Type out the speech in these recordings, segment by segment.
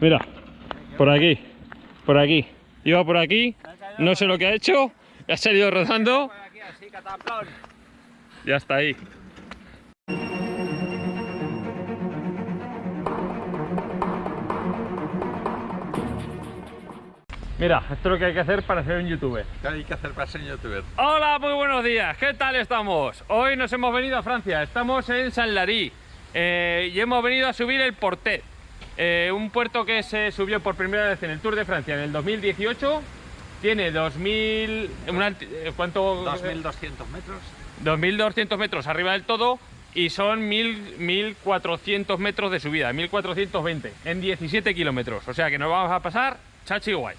Mira, por aquí, por aquí. Iba por aquí, no sé lo que ha hecho, ha salido rodando. Ya está ahí. Mira, esto es lo que hay que hacer para ser un youtuber. ¿Qué hay que hacer para ser youtuber? Hola, muy buenos días. ¿Qué tal estamos? Hoy nos hemos venido a Francia. Estamos en San Lary eh, y hemos venido a subir el Portet. Eh, un puerto que se subió por primera vez en el Tour de Francia en el 2018. Tiene 2000... una alti- eh, ¿Cuánto? 2.200 metros. 2.200 metros arriba del todo y son 1.000 1.400 metros de subida, 1.420 en 17 kilómetros. O sea que nos vamos a pasar chachi guay.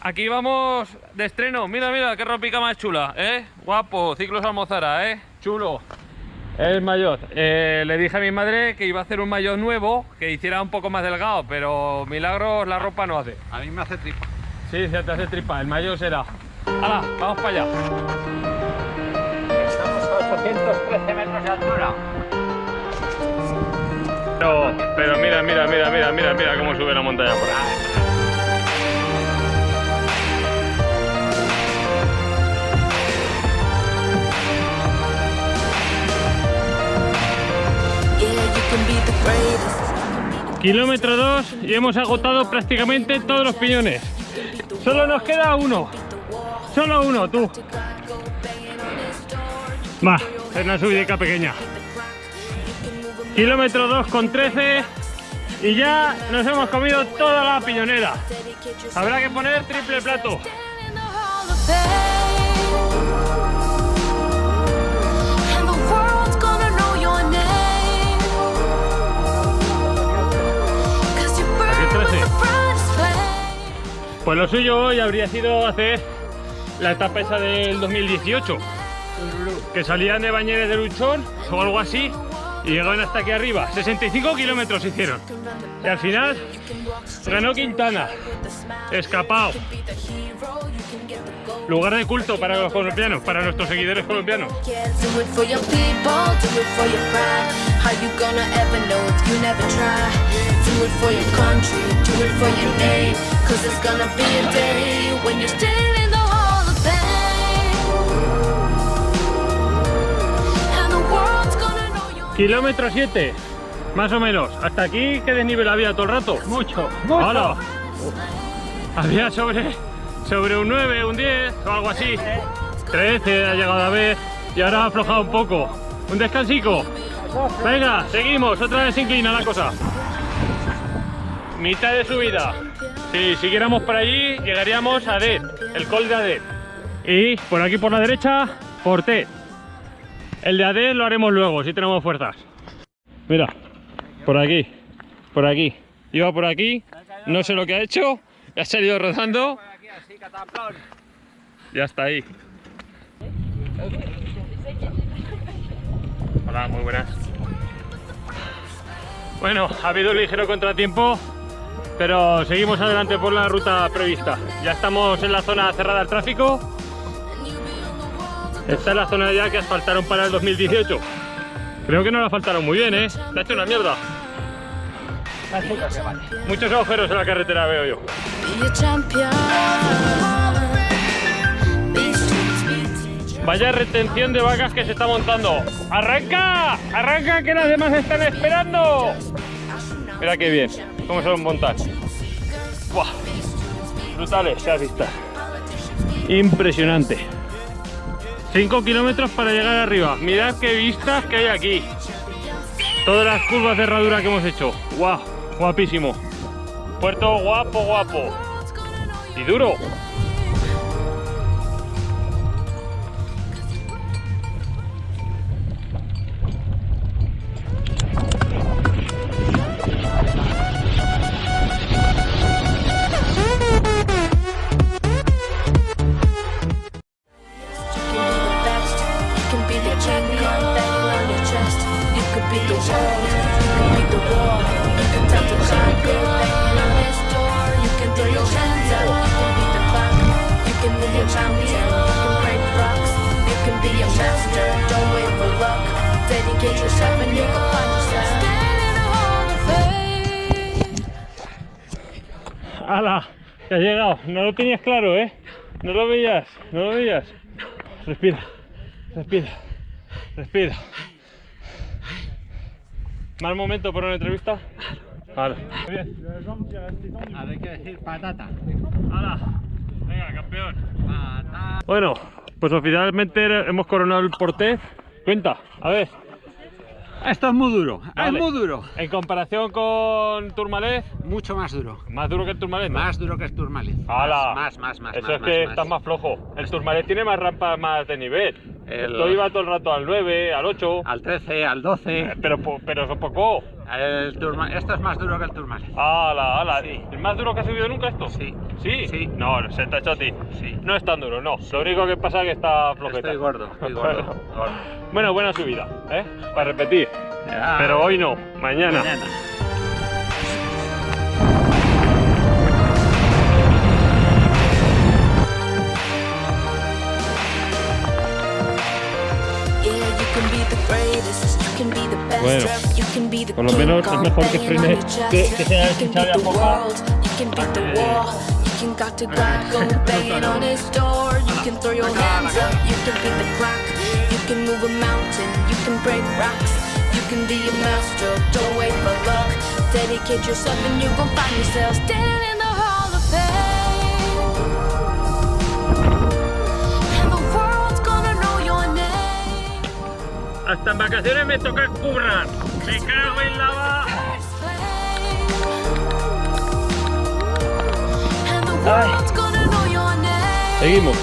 Aquí vamos de estreno. Mira, mira, qué ropica más chula, ¿eh? Guapo, ciclos almozara, ¿eh? Chulo. El maillot. Eh, le dije a mi madre que iba a hacer un maillot nuevo, que hiciera un poco más delgado, pero milagros la ropa no hace. A mí me hace tripa. Sí, se te hace tripa, el maillot será. ¡Hala! Vamos para allá. Estamos a 813 metros de altura. Pero, pero mira, mira, mira, mira, mira, mira cómo sube la montaña por ahí. Kilómetro 2 y hemos agotado prácticamente todos los piñones. Solo nos queda uno. Solo uno, tú. Va, es una subidica pequeña. Kilómetro 2 con 13 y ya nos hemos comido toda la piñonera. Habrá que poner triple plato. Pues lo suyo hoy habría sido hacer la etapa esa del 2018. Que salían de Bañeres de Luchón o algo así y llegaban hasta aquí arriba. 65 kilómetros hicieron. Y al final ganó Quintana. Escapado. Lugar de culto para los colombianos, para nuestros seguidores colombianos. Kilómetro 7, más o menos. Hasta aquí, ¿qué desnivel había todo el rato? Mucho, mucho. Había sobre, sobre un 9, un 10 o algo así. 13 ha llegado a ver y ahora ha aflojado un poco. Un descansico. Venga, seguimos, otra vez se inclina la cosa. Mitad de subida. Si siguiéramos por allí, llegaríamos a Det, el col de Adet. Y por aquí por la derecha, Portet. El de AD lo haremos luego, si tenemos fuerzas. Mira, por aquí, por aquí. Iba por aquí, no sé lo que ha hecho, ha salido rodando. Ya está ahí. Hola, muy buenas. Bueno, ha habido un ligero contratiempo, pero seguimos adelante por la ruta prevista. Ya estamos en la zona cerrada al tráfico. Esta es la zona ya que asfaltaron para el 2018. Creo que no la asfaltaron muy bien, ¿eh? Ha hecho una mierda. Muchos agujeros en la carretera veo yo. Vaya retención de vacas que se está montando. ¡Arranca! ¡Arranca que las demás están esperando! Mira qué bien, cómo se los montan. ¡Buah! Brutales, se has visto. Impresionante. 5 kilómetros para llegar arriba. Mirad qué vistas que hay aquí. Todas las curvas de herradura que hemos hecho. ¡Guau! Guapísimo. Puerto guapo, guapo. Y duro. ¡Hala! Que has llegado. No lo tenías claro, ¿eh? No lo veías, no lo veías. Respira, respira, respira. ¿Mal momento para una entrevista? Vale. Hay que decir patata. ¡Hala! Venga, campeón. Bueno, pues oficialmente hemos coronado el porté. Cuenta, a ver. Esto es muy duro, Vale. es muy duro. En comparación con Turmalez, Mucho más duro. más duro que el Turmalez, ¿no? Más duro que el Turmalez. ¡Hala! Más, más, más. Eso más, es que más, estás más flojo. El Turmalez tiene más rampas más de nivel. El- Esto iba todo el rato al 9, al 8. Al 13, al 12. eh, Pero, pero eso poco. El Turma- Esto es más duro que el Turmalez. ¡Hala, hala! Sí. ¿El más duro que ha subido nunca esto? Sí. ¿Sí? Sí. No, se te ha hecho a ti. Sí. No es tan duro, no. Lo único que pasa es que está flojeta. Estoy gordo, estoy gordo. gordo. Bueno, buena subida, ¿eh? Para repetir. Ah, Pero hoy no, mañana. mañana. Por lo king menos es mejor que frene- on your chest. que- que sea You can a beat the poco. world, you can beat the ah, war, you can got to God go banging on his door, you can throw your hands up, you can beat the clock, you can move a mountain, you can break rocks, you can be a master, don't wait for luck, dedicate yourself and you gon' find yourself standing in the hall of fame. And the world's gonna know your name. Hasta en vacaciones me toca currar. Me cago en la va. And the world's gonna know your name. Seguimos.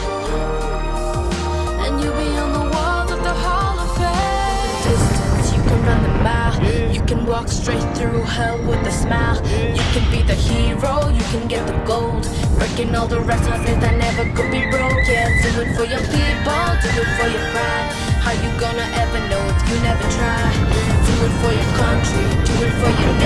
You'll be on the walls of the Hall of Fame. Distance, you can run the mile. You can walk straight through hell with a smile. You can be the hero, you can get the gold. Breaking all the records that never could be broke. Yeah, do it for your people, do it for your pride. How you gonna ever know if you never try? Do it for your country, do it for your